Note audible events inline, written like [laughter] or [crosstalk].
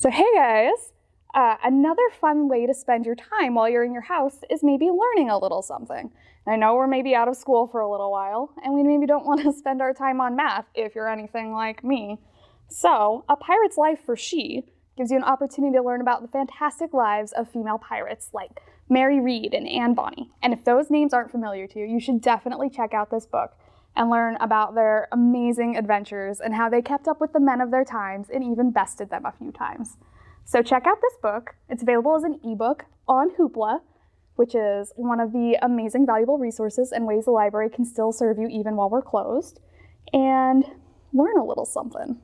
So hey guys, uh, another fun way to spend your time while you're in your house is maybe learning a little something. I know we're maybe out of school for a little while and we maybe don't [laughs] want to spend our time on math if you're anything like me. So A Pirate's Life for She gives you an opportunity to learn about the fantastic lives of female pirates like Mary Read and Anne Bonny. And if those names aren't familiar to you, you should definitely check out this book and learn about their amazing adventures and how they kept up with the men of their times and even bested them a few times. So check out this book. It's available as an ebook on Hoopla, which is one of the amazing valuable resources and ways the library can still serve you even while we're closed, and learn a little something.